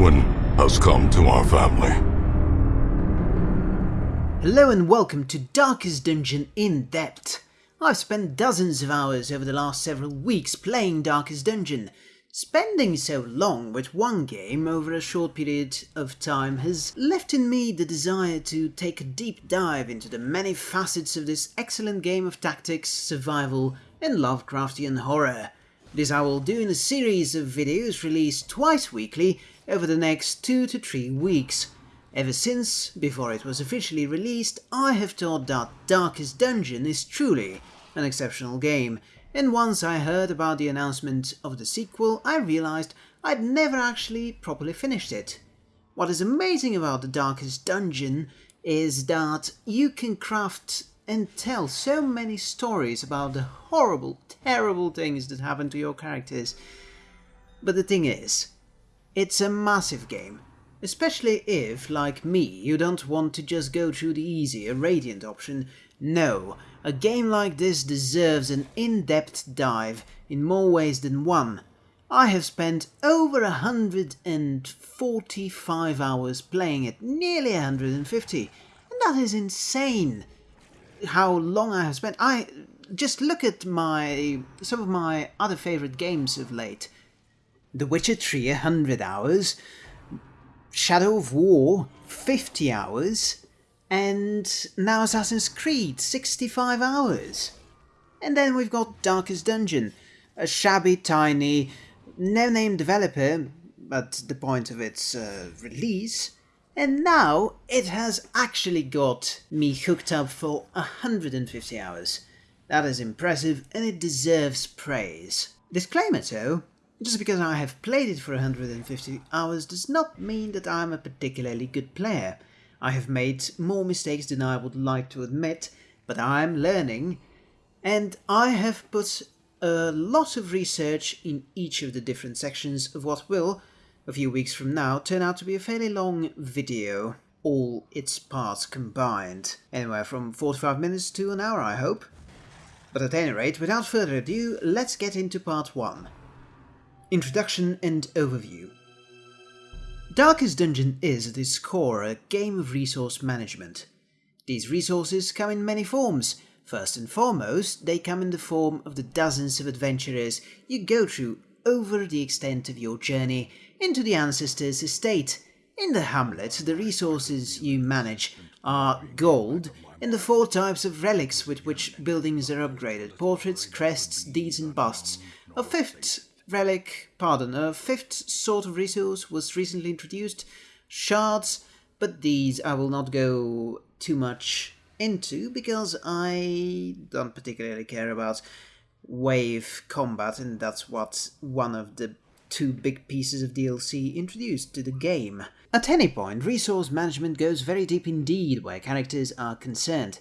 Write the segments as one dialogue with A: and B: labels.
A: ruin has come to our family.
B: Hello and welcome to Darkest Dungeon in Depth. I've spent dozens of hours over the last several weeks playing Darkest Dungeon. Spending so long with one game over a short period of time has left in me the desire to take a deep dive into the many facets of this excellent game of tactics, survival and Lovecraftian horror. This I will do in a series of videos released twice weekly over the next two to three weeks. Ever since, before it was officially released, I have thought that Darkest Dungeon is truly an exceptional game, and once I heard about the announcement of the sequel, I realized I'd never actually properly finished it. What is amazing about the Darkest Dungeon is that you can craft and tell so many stories about the horrible, terrible things that happen to your characters. But the thing is, it's a massive game, especially if, like me, you don't want to just go through the easier Radiant option. No, a game like this deserves an in-depth dive in more ways than one. I have spent over 145 hours playing it, nearly 150, and that is insane how long I have spent. I just look at my some of my other favorite games of late. The Witcher 3 100 hours, Shadow of War 50 hours, and now Assassin's Creed 65 hours. And then we've got Darkest Dungeon, a shabby tiny no-name developer at the point of its uh, release and now it has actually got me hooked up for 150 hours. That is impressive and it deserves praise. Disclaimer though, just because I have played it for 150 hours does not mean that I'm a particularly good player. I have made more mistakes than I would like to admit, but I'm learning, and I have put a lot of research in each of the different sections of what will, a few weeks from now turn out to be a fairly long video, all its parts combined. Anywhere from 45 minutes to an hour, I hope. But at any rate, without further ado, let's get into part 1. Introduction and Overview Darkest Dungeon is at its core a game of resource management. These resources come in many forms. First and foremost, they come in the form of the dozens of adventurers you go through over the extent of your journey into the ancestor's estate. In the hamlet, the resources you manage are gold in the four types of relics with which buildings are upgraded, portraits, crests, deeds and busts. A fifth relic, pardon, a fifth sort of resource was recently introduced, shards, but these I will not go too much into because I don't particularly care about wave combat, and that's what one of the two big pieces of DLC introduced to the game. At any point, resource management goes very deep indeed where characters are concerned.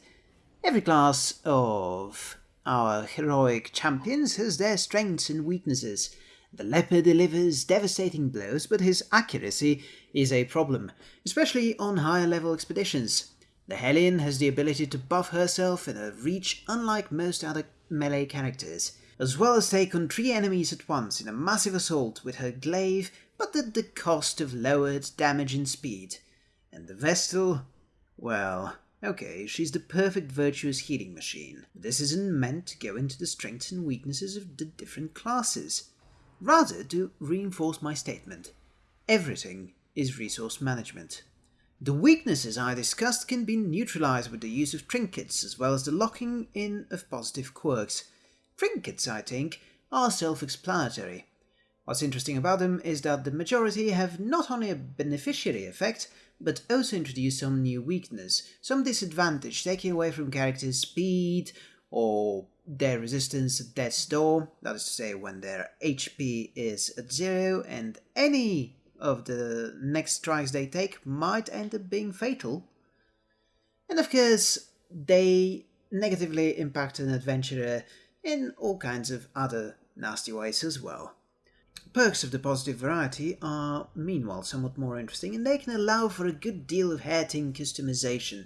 B: Every class of our heroic champions has their strengths and weaknesses. The leper delivers devastating blows, but his accuracy is a problem, especially on higher level expeditions. The Hellion has the ability to buff herself in a reach unlike most other melee characters, as well as take on three enemies at once in a massive assault with her glaive, but at the cost of lowered damage and speed. And the Vestal? Well, okay, she's the perfect virtuous healing machine. This isn't meant to go into the strengths and weaknesses of the different classes. Rather to reinforce my statement. Everything is resource management. The weaknesses I discussed can be neutralized with the use of trinkets as well as the locking in of positive quirks. Trinkets, I think, are self-explanatory. What's interesting about them is that the majority have not only a beneficiary effect, but also introduce some new weakness, some disadvantage, taking away from characters' speed or their resistance at death's door, that is to say when their HP is at zero and any of the next strikes they take might end up being fatal. And of course, they negatively impact an adventurer in all kinds of other nasty ways as well. Perks of the positive variety are meanwhile somewhat more interesting and they can allow for a good deal of hair-ting customization.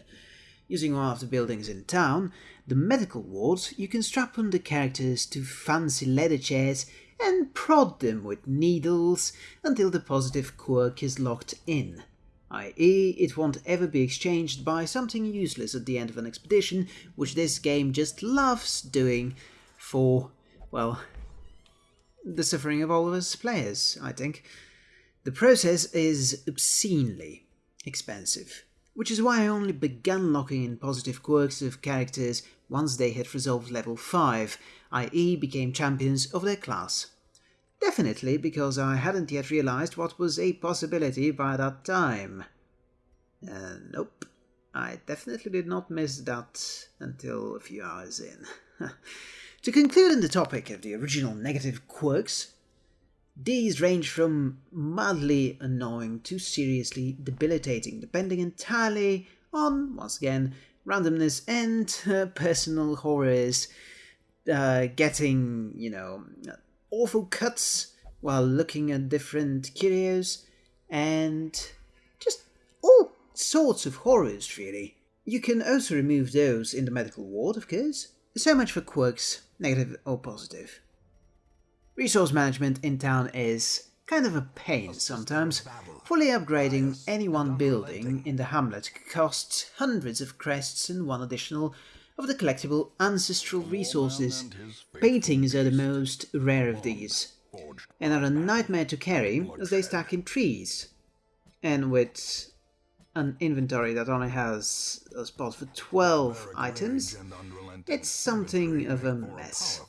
B: Using one of the buildings in town, the medical wards, you can strap on the characters to fancy leather chairs and prod them with needles until the positive quirk is locked in, i.e., it won't ever be exchanged by something useless at the end of an expedition, which this game just loves doing for, well, the suffering of all of us players, I think. The process is obscenely expensive, which is why I only began locking in positive quirks of characters once they had resolved level 5, i.e. became champions of their class. Definitely because I hadn't yet realized what was a possibility by that time. Uh, nope, I definitely did not miss that until a few hours in. to conclude on the topic of the original negative quirks, these range from mildly annoying to seriously debilitating, depending entirely on, once again, randomness and uh, personal horrors. Uh, getting, you know, awful cuts while looking at different curios, and just all sorts of horrors, really. You can also remove those in the medical ward, of course. So much for quirks, negative or positive. Resource management in town is kind of a pain sometimes. Fully upgrading any one building in the hamlet costs hundreds of crests and one additional of the collectible ancestral resources. Paintings are the most rare of these, and are a nightmare to carry as they stack in trees. And with an inventory that only has a spot for 12 items, it's something of a mess.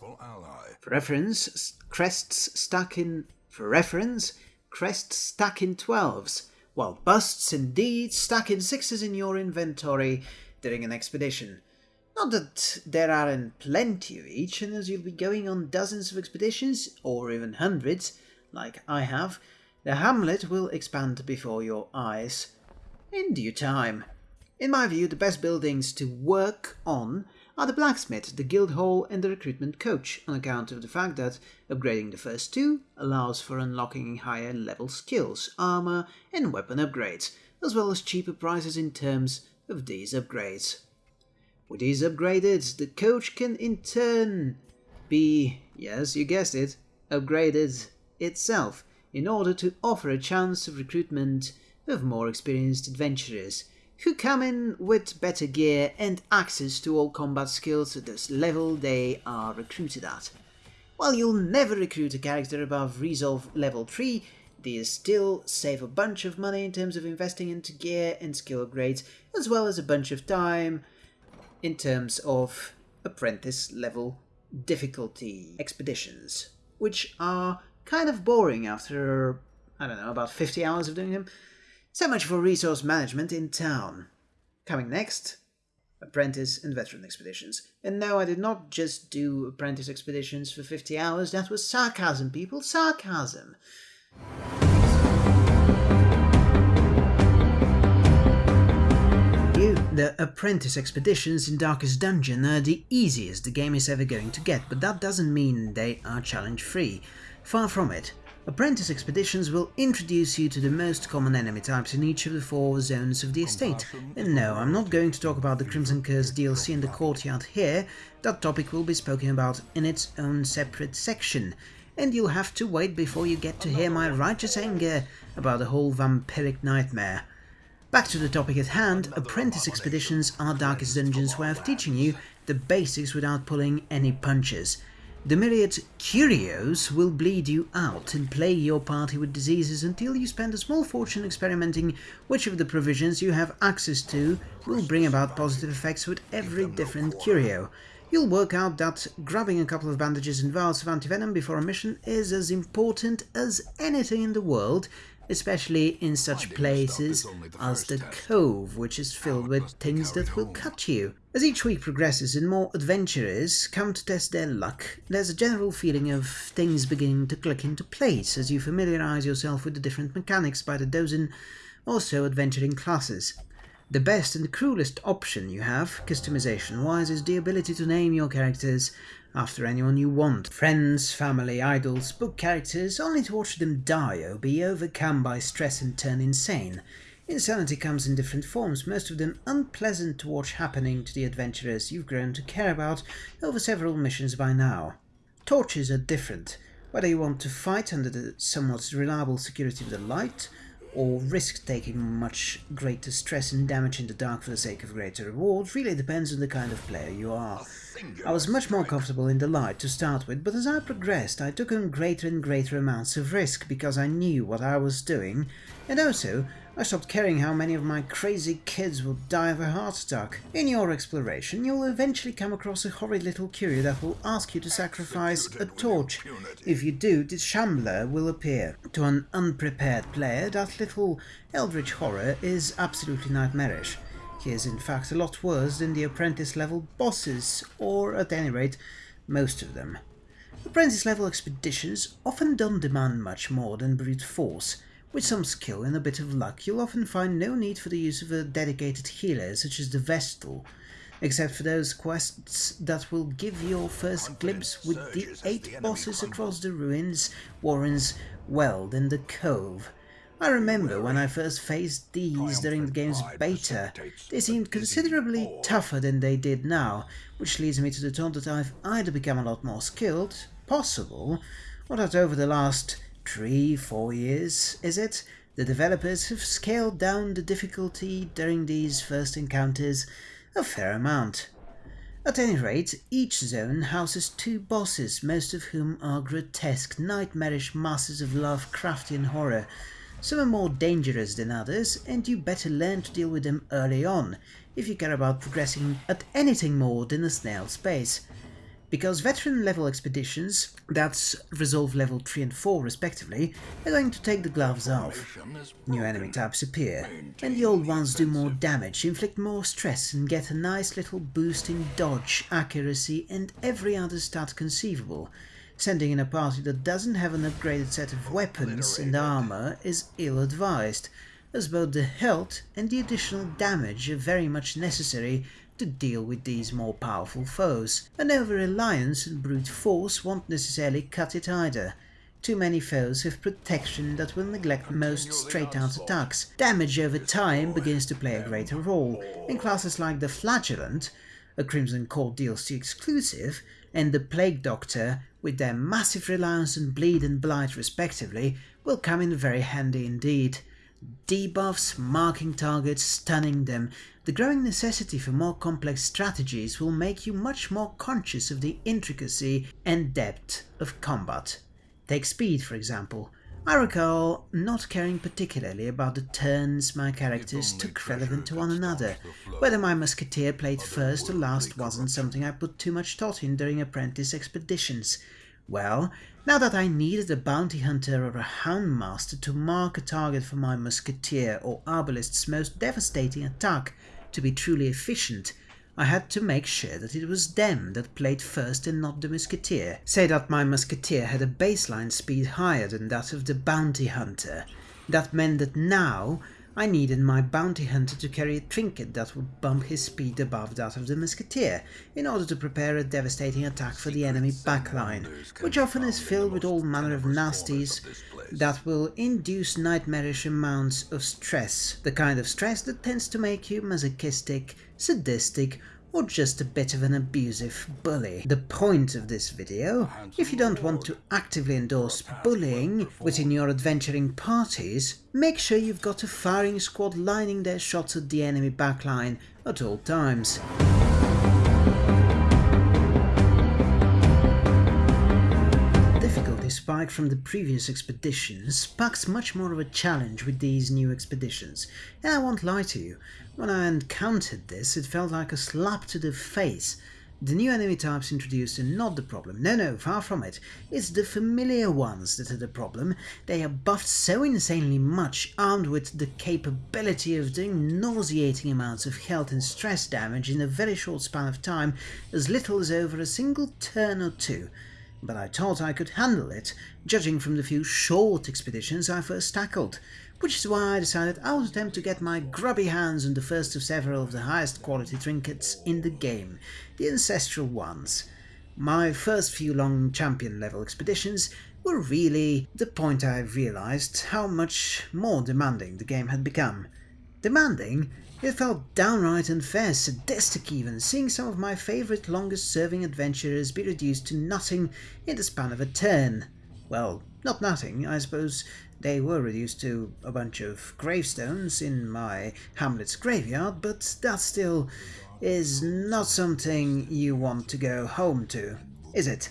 B: For reference, crests stuck in for reference, crests stuck in 12s, while busts indeed stuck in 6s in your inventory during an expedition. Not that there aren't plenty of each, and as you'll be going on dozens of expeditions, or even hundreds, like I have, the hamlet will expand before your eyes. In due time. In my view, the best buildings to work on are the blacksmith, the guild hall, and the recruitment coach, on account of the fact that upgrading the first two allows for unlocking higher level skills, armor, and weapon upgrades, as well as cheaper prices in terms of these upgrades. With these upgraded, the coach can in turn be, yes, you guessed it, upgraded itself in order to offer a chance of recruitment of more experienced adventurers who come in with better gear and access to all combat skills at this level they are recruited at. While you'll never recruit a character above Resolve level 3, these still save a bunch of money in terms of investing into gear and skill upgrades, as well as a bunch of time in terms of apprentice level difficulty expeditions, which are kind of boring after, I don't know, about 50 hours of doing them. So much for resource management in town. Coming next, apprentice and veteran expeditions. And no, I did not just do apprentice expeditions for 50 hours, that was sarcasm, people, sarcasm. The apprentice expeditions in Darkest Dungeon are the easiest the game is ever going to get, but that doesn't mean they are challenge free. Far from it. Apprentice expeditions will introduce you to the most common enemy types in each of the four zones of the estate. And no, I'm not going to talk about the Crimson Curse DLC in the courtyard here, that topic will be spoken about in its own separate section, and you'll have to wait before you get to hear my righteous anger about the whole vampiric nightmare. Back to the topic at hand, apprentice expeditions are Darkest Dungeon's way of teaching you the basics without pulling any punches. The myriad curios will bleed you out and plague your party with diseases until you spend a small fortune experimenting which of the provisions you have access to will bring about positive effects with every different curio. You'll work out that grabbing a couple of bandages and vials of antivenom before a mission is as important as anything in the world, especially in such places as the Cove, which is filled with things that will cut you. As each week progresses and more adventurers come to test their luck, there's a general feeling of things beginning to click into place as you familiarise yourself with the different mechanics by the dozen also adventuring classes. The best and the cruelest option you have, customization-wise, is the ability to name your characters after anyone you want. Friends, family, idols, book characters, only to watch them die or be overcome by stress and turn insane. Insanity comes in different forms, most of them unpleasant to watch happening to the adventurers you've grown to care about over several missions by now. Tortures are different. Whether you want to fight under the somewhat reliable security of the light, or risk taking much greater stress and damage in the dark for the sake of greater reward really depends on the kind of player you are. I was much more comfortable in the light to start with, but as I progressed I took on greater and greater amounts of risk because I knew what I was doing, and also I stopped caring how many of my crazy kids will die of a heart attack. In your exploration, you'll eventually come across a horrid little curio that will ask you to sacrifice a torch. If you do, the Shambler will appear. To an unprepared player, that little eldritch horror is absolutely nightmarish. He is in fact a lot worse than the apprentice level bosses, or at any rate, most of them. Apprentice level expeditions often don't demand much more than brute force. With some skill and a bit of luck, you'll often find no need for the use of a dedicated healer such as the Vestal, except for those quests that will give your first glimpse with the eight bosses across the ruins, Warren's Weald and the Cove. I remember when I first faced these during the game's beta, they seemed considerably tougher than they did now, which leads me to the thought that I've either become a lot more skilled, possible, or that over the last three, four years, is it? The developers have scaled down the difficulty during these first encounters a fair amount. At any rate, each zone houses two bosses, most of whom are grotesque, nightmarish masses of Lovecraftian horror. Some are more dangerous than others, and you better learn to deal with them early on, if you care about progressing at anything more than a snail's pace because veteran level expeditions, that's resolve level 3 and 4 respectively, are going to take the gloves off. New enemy types appear, and the old ones do more damage, inflict more stress and get a nice little boost in dodge, accuracy and every other stat conceivable. Sending in a party that doesn't have an upgraded set of weapons and armor is ill-advised, as both the health and the additional damage are very much necessary to deal with these more powerful foes. An over-reliance on brute force won't necessarily cut it either. Too many foes have protection that will neglect most straight-out attacks. Damage over time begins to play a greater role, and classes like the Flagellant, a Crimson Court DLC exclusive, and the Plague Doctor, with their massive reliance on bleed and blight respectively, will come in very handy indeed debuffs, marking targets, stunning them. The growing necessity for more complex strategies will make you much more conscious of the intricacy and depth of combat. Take speed, for example. I recall not caring particularly about the turns my characters took relevant to one another. Whether my musketeer played first or last wasn't something I put too much thought in during apprentice expeditions. Well, now that I needed a bounty hunter or a houndmaster to mark a target for my musketeer or arbalest's most devastating attack to be truly efficient, I had to make sure that it was them that played first and not the musketeer. Say that my musketeer had a baseline speed higher than that of the bounty hunter. That meant that now I needed my bounty hunter to carry a trinket that would bump his speed above that of the musketeer, in order to prepare a devastating attack for the enemy backline, which often is filled with all manner of nasties that will induce nightmarish amounts of stress, the kind of stress that tends to make you masochistic, sadistic, or just a bit of an abusive bully. The point of this video, if you don't want to actively endorse bullying within your adventuring parties, make sure you've got a firing squad lining their shots at the enemy backline at all times. Spike from the previous expeditions packs much more of a challenge with these new expeditions, and I won't lie to you, when I encountered this, it felt like a slap to the face. The new enemy types introduced are not the problem, no no, far from it. It's the familiar ones that are the problem. They are buffed so insanely much, armed with the capability of doing nauseating amounts of health and stress damage in a very short span of time, as little as over a single turn or two. But I thought I could handle it, judging from the few short expeditions I first tackled which is why I decided I would attempt to get my grubby hands on the first of several of the highest quality trinkets in the game, the ancestral ones. My first few long champion level expeditions were really the point I realized how much more demanding the game had become. Demanding? It felt downright unfair, sadistic even, seeing some of my favourite longest serving adventurers be reduced to nothing in the span of a turn. well, not nothing. I suppose they were reduced to a bunch of gravestones in my hamlet's graveyard, but that still is not something you want to go home to, is it?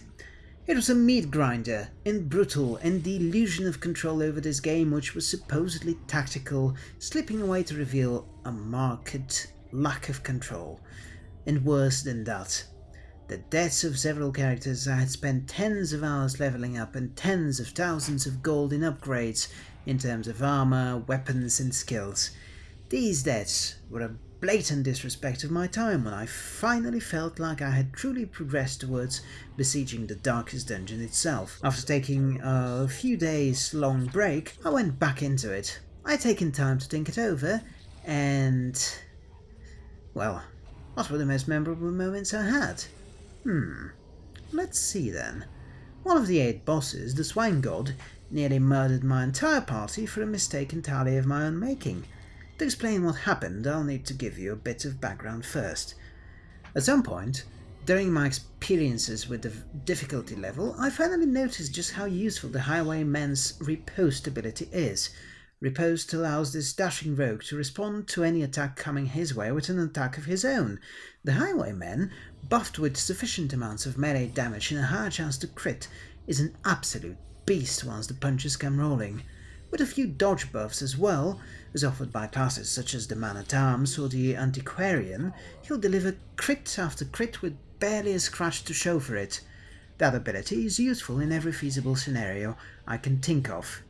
B: It was a meat grinder, and brutal, and the illusion of control over this game which was supposedly tactical, slipping away to reveal a marked lack of control. And worse than that, the deaths of several characters I had spent tens of hours leveling up and tens of thousands of gold in upgrades in terms of armor, weapons and skills. These deaths were a blatant disrespect of my time when I finally felt like I had truly progressed towards besieging the darkest dungeon itself. After taking a few days long break, I went back into it. I'd taken time to think it over, and... well, what were the most memorable moments I had? Hmm, let's see then. One of the eight bosses, the Swine God, nearly murdered my entire party for a mistake entirely of my own making. To explain what happened, I'll need to give you a bit of background first. At some point, during my experiences with the difficulty level, I finally noticed just how useful the Highwayman's riposte ability is. Riposte allows this dashing rogue to respond to any attack coming his way with an attack of his own. The Highwayman, buffed with sufficient amounts of melee damage and a higher chance to crit, is an absolute beast once the punches come rolling with a few dodge buffs as well, as offered by classes such as the Man-at-Arms or the Antiquarian, he'll deliver crit after crit with barely a scratch to show for it. That ability is useful in every feasible scenario I can think of.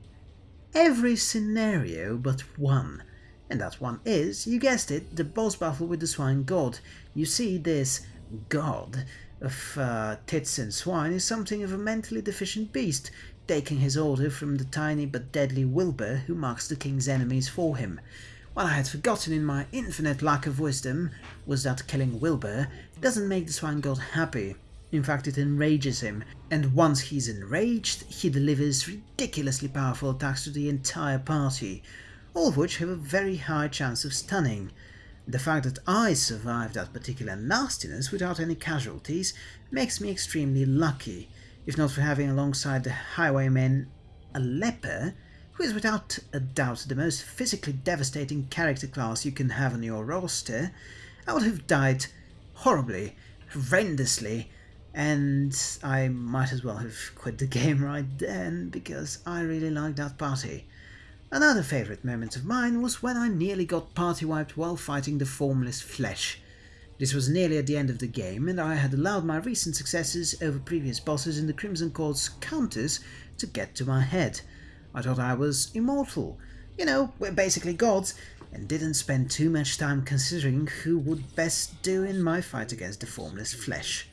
B: Every scenario but one. And that one is, you guessed it, the boss battle with the Swine God. You see, this god of uh, tits and swine is something of a mentally deficient beast, taking his order from the tiny but deadly Wilbur who marks the king's enemies for him. What I had forgotten in my infinite lack of wisdom was that killing Wilbur doesn't make the swine god happy. In fact, it enrages him, and once he's enraged, he delivers ridiculously powerful attacks to the entire party, all of which have a very high chance of stunning. The fact that I survived that particular nastiness without any casualties makes me extremely lucky, if not for having alongside the highwayman a leper, who is without a doubt the most physically devastating character class you can have on your roster, I would have died horribly, horrendously, and I might as well have quit the game right then, because I really liked that party. Another favourite moment of mine was when I nearly got party wiped while fighting the formless flesh. This was nearly at the end of the game, and I had allowed my recent successes over previous bosses in the Crimson Court's counters to get to my head. I thought I was immortal. You know, we're basically gods, and didn't spend too much time considering who would best do in my fight against the formless flesh.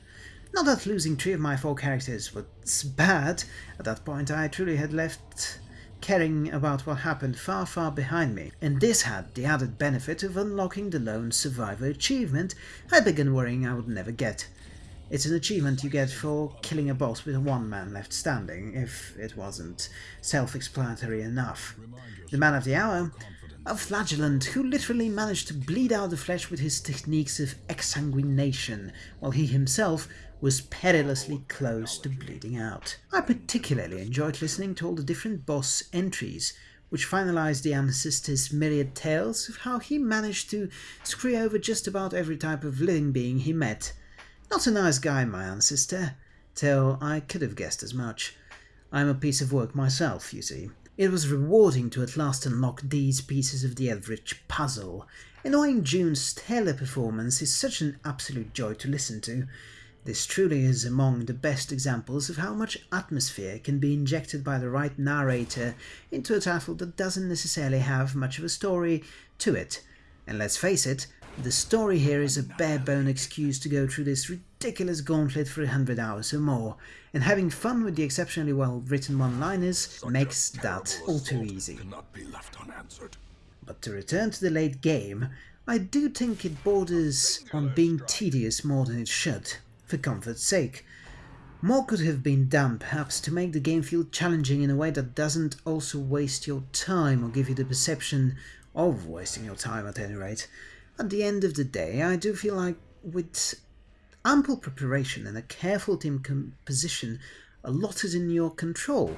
B: Not that losing three of my four characters was bad, at that point I truly had left caring about what happened far far behind me, and this had the added benefit of unlocking the lone survivor achievement I began worrying I would never get. It's an achievement you get for killing a boss with one man left standing, if it wasn't self-explanatory enough. The man of the hour, a flagellant who literally managed to bleed out the flesh with his techniques of exsanguination, while he himself was perilously close to bleeding out. I particularly enjoyed listening to all the different boss entries, which finalized the ancestor's myriad tales of how he managed to screw over just about every type of living being he met. Not a nice guy, my ancestor, till I could have guessed as much. I'm a piece of work myself, you see. It was rewarding to at last unlock these pieces of the Eldritch puzzle. And Wayne June's stellar performance is such an absolute joy to listen to. This truly is among the best examples of how much atmosphere can be injected by the right narrator into a title that doesn't necessarily have much of a story to it. And let's face it, the story here is a bare-bone excuse to go through this ridiculous gauntlet for a hundred hours or more, and having fun with the exceptionally well-written one-liners makes that all too easy. But to return to the late game, I do think it borders on being tedious more than it should for comfort's sake. More could have been done, perhaps, to make the game feel challenging in a way that doesn't also waste your time or give you the perception of wasting your time at any rate. At the end of the day, I do feel like with ample preparation and a careful team composition, a lot is in your control,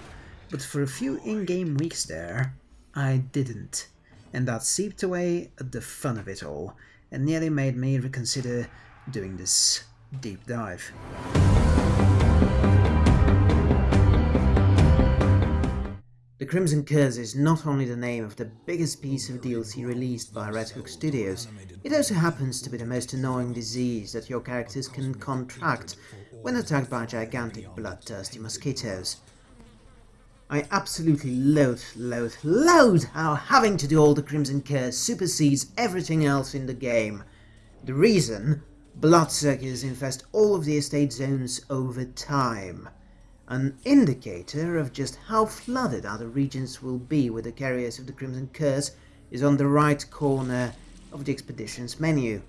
B: but for a few in-game weeks there, I didn't, and that seeped away at the fun of it all, and nearly made me reconsider doing this deep dive. The Crimson Curse is not only the name of the biggest piece of DLC released by Red Hook Studios, it also happens to be the most annoying disease that your characters can contract when attacked by gigantic bloodthirsty mosquitoes. I absolutely loathe, loathe, loathe how having to do all the Crimson Curse supersedes everything else in the game. The reason? Bloodsuckers infest all of the estate zones over time an indicator of just how flooded other regions will be with the carriers of the Crimson Curse is on the right corner of the expedition's menu.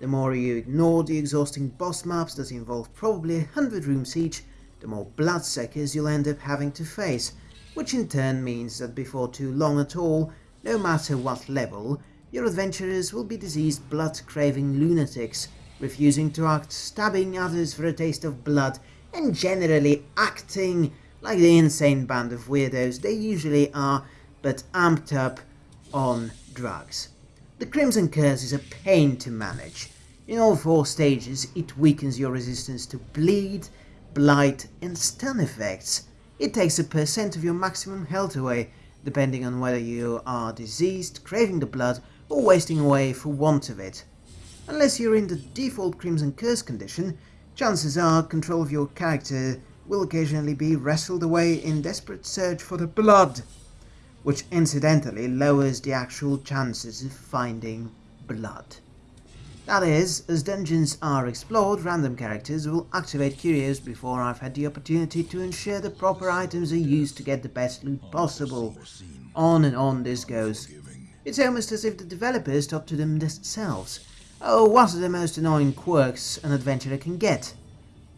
B: The more you ignore the exhausting boss maps that involve probably a hundred rooms each, the more bloodsuckers you'll end up having to face, which in turn means that before too long at all, no matter what level, your adventurers will be diseased blood-craving lunatics, refusing to act, stabbing others for a taste of blood, and generally acting like the insane band of weirdos they usually are, but amped up on drugs. The Crimson Curse is a pain to manage. In all four stages, it weakens your resistance to bleed, blight and stun effects. It takes a percent of your maximum health away, depending on whether you are diseased, craving the blood, or wasting away for want of it. Unless you're in the default Crimson Curse condition, chances are control of your character will occasionally be wrestled away in desperate search for the blood, which incidentally lowers the actual chances of finding blood. That is, as dungeons are explored, random characters will activate curios before I've had the opportunity to ensure the proper items are used to get the best loot possible. On and on this goes. It's almost as if the developers thought to them themselves, Oh, what are the most annoying quirks an adventurer can get?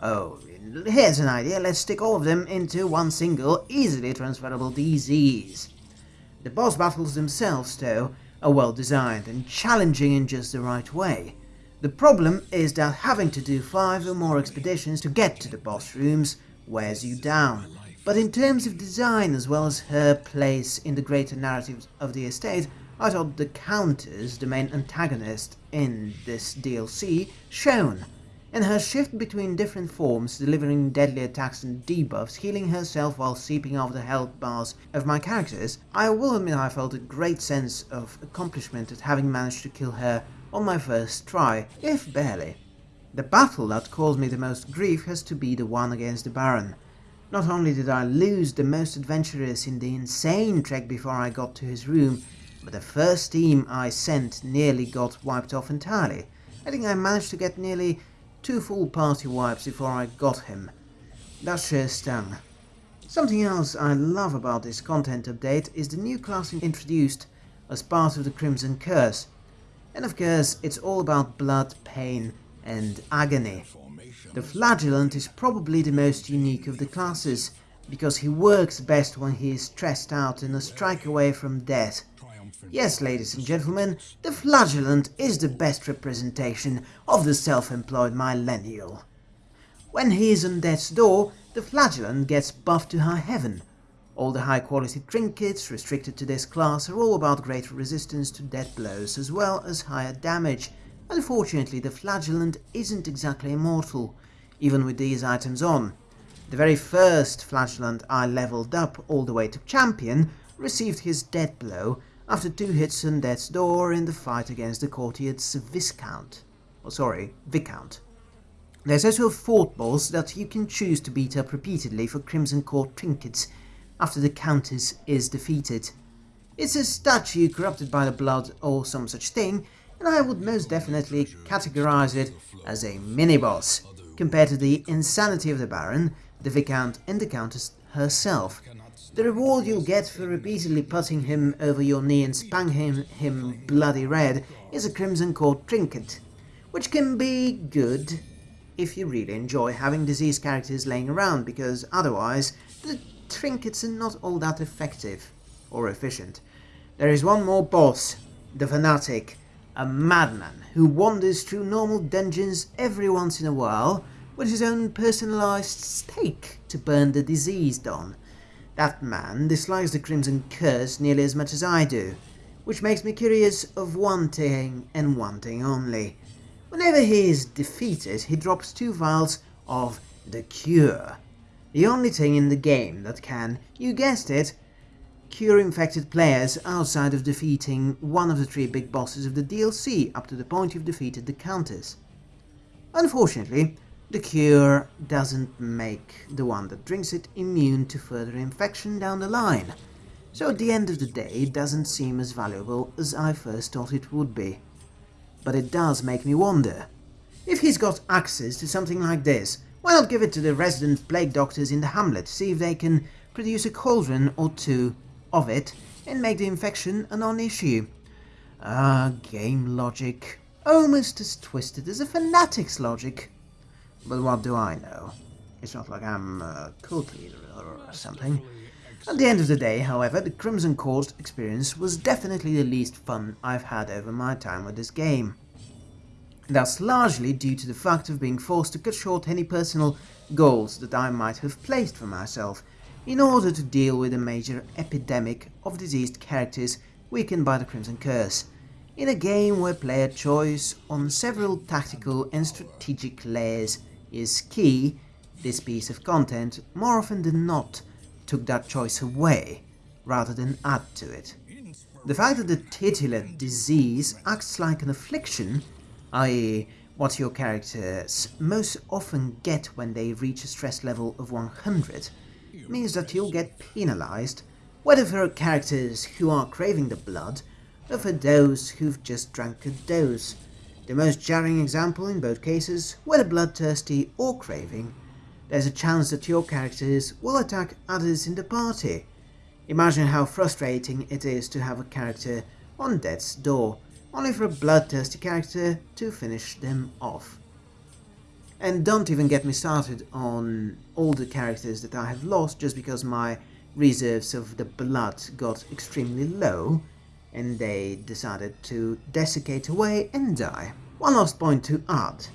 B: Oh, here's an idea, let's stick all of them into one single, easily transferable disease. The boss battles themselves, though, are well designed and challenging in just the right way. The problem is that having to do five or more expeditions to get to the boss rooms wears you down. But in terms of design as well as her place in the greater narrative of the estate, I thought the Countess, the main antagonist in this DLC, shone. In her shift between different forms, delivering deadly attacks and debuffs, healing herself while seeping off the health bars of my characters, I will admit I felt a great sense of accomplishment at having managed to kill her on my first try, if barely. The battle that caused me the most grief has to be the one against the Baron. Not only did I lose the most adventurous in the insane trek before I got to his room, but the first team I sent nearly got wiped off entirely. I think I managed to get nearly two full party wipes before I got him. That sure stung. Something else I love about this content update is the new class introduced as part of the Crimson Curse. And of course, it's all about blood, pain and agony. The Flagellant is probably the most unique of the classes, because he works best when he is stressed out and a strike away from death. Yes, ladies and gentlemen, the flagellant is the best representation of the self-employed millennial. When he is on death's door, the flagellant gets buffed to high heaven. All the high-quality trinkets restricted to this class are all about greater resistance to death blows as well as higher damage. Unfortunately, the flagellant isn't exactly immortal, even with these items on. The very first flagellant I leveled up all the way to champion received his death blow after two hits on death's door in the fight against the courtier's Viscount. Oh, sorry, Viscount. There's also a fort boss that you can choose to beat up repeatedly for Crimson Court trinkets after the Countess is defeated. It's a statue corrupted by the blood or some such thing, and I would most definitely categorize it as a mini-boss, compared to the insanity of the Baron, the Viscount and the Countess herself. The reward you'll get for repeatedly putting him over your knee and spanking him bloody red is a Crimson Court trinket, which can be good if you really enjoy having diseased characters laying around, because otherwise the trinkets are not all that effective or efficient. There is one more boss, the Fanatic, a madman who wanders through normal dungeons every once in a while with his own personalized stake to burn the diseased on. That man dislikes the Crimson Curse nearly as much as I do, which makes me curious of one thing and one thing only. Whenever he is defeated, he drops two vials of the Cure, the only thing in the game that can, you guessed it, cure infected players outside of defeating one of the three big bosses of the DLC up to the point you've defeated the Countess. Unfortunately, the cure doesn't make the one that drinks it immune to further infection down the line, so at the end of the day it doesn't seem as valuable as I first thought it would be. But it does make me wonder, if he's got access to something like this, why not give it to the resident plague doctors in the hamlet, see if they can produce a cauldron or two of it and make the infection a non-issue. Ah, game logic. Almost as twisted as a fanatic's logic. But what do I know? It's not like I'm a cult leader or something. At the end of the day, however, the Crimson Court experience was definitely the least fun I've had over my time with this game. That's largely due to the fact of being forced to cut short any personal goals that I might have placed for myself, in order to deal with a major epidemic of diseased characters weakened by the Crimson Curse. In a game where player choice on several tactical and strategic layers is key, this piece of content more often than not took that choice away, rather than add to it. The fact that the titular disease acts like an affliction, i.e. what your characters most often get when they reach a stress level of 100, means that you'll get penalized, whether for characters who are craving the blood, or for those who've just drank a dose. The most jarring example in both cases, whether bloodthirsty or craving, there's a chance that your characters will attack others in the party. Imagine how frustrating it is to have a character on death's door, only for a bloodthirsty character to finish them off. And don't even get me started on all the characters that I have lost just because my reserves of the blood got extremely low and they decided to desiccate away and die. One last point to add.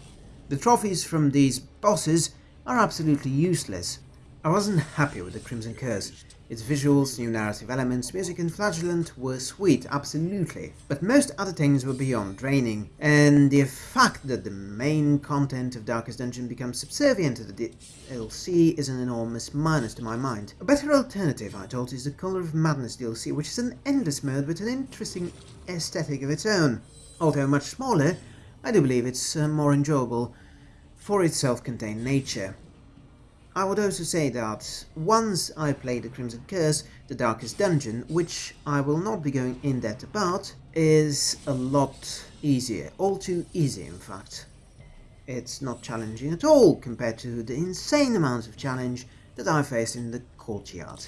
B: The trophies from these bosses are absolutely useless. I wasn't happy with the Crimson Curse. Its visuals, new narrative elements, music and flagellant were sweet, absolutely, but most other things were beyond draining, and the fact that the main content of Darkest Dungeon becomes subservient to the DLC is an enormous minus to my mind. A better alternative, I thought, is the Color of Madness DLC, which is an endless mode with an interesting aesthetic of its own. Although much smaller, I do believe it's uh, more enjoyable for its self-contained nature. I would also say that once I play the Crimson Curse, the Darkest Dungeon, which I will not be going in depth about, is a lot easier, all too easy in fact. It's not challenging at all compared to the insane amount of challenge that I faced in the courtyard.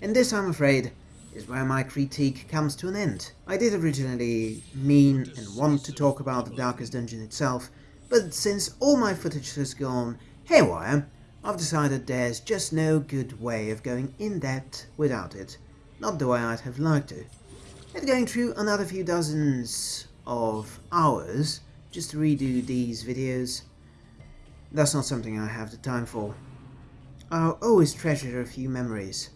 B: And this, I'm afraid, is where my critique comes to an end. I did originally mean and want to talk about the Darkest Dungeon itself, but since all my footage has gone haywire, I've decided there's just no good way of going in depth without it. Not the way I'd have liked to. And going through another few dozens of hours just to redo these videos, that's not something I have the time for. I'll always treasure a few memories.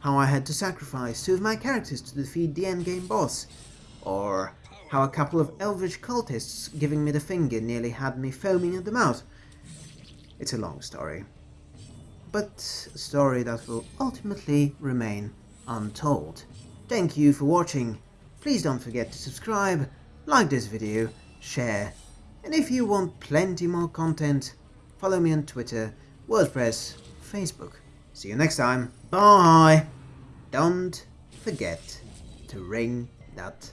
B: How I had to sacrifice two of my characters to defeat the endgame boss, or how a couple of elvish cultists giving me the finger nearly had me foaming at the mouth. It's a long story but a story that will ultimately remain untold. Thank you for watching. Please don't forget to subscribe, like this video, share, and if you want plenty more content, follow me on Twitter, WordPress, Facebook. See you next time. Bye! Don't forget to ring that.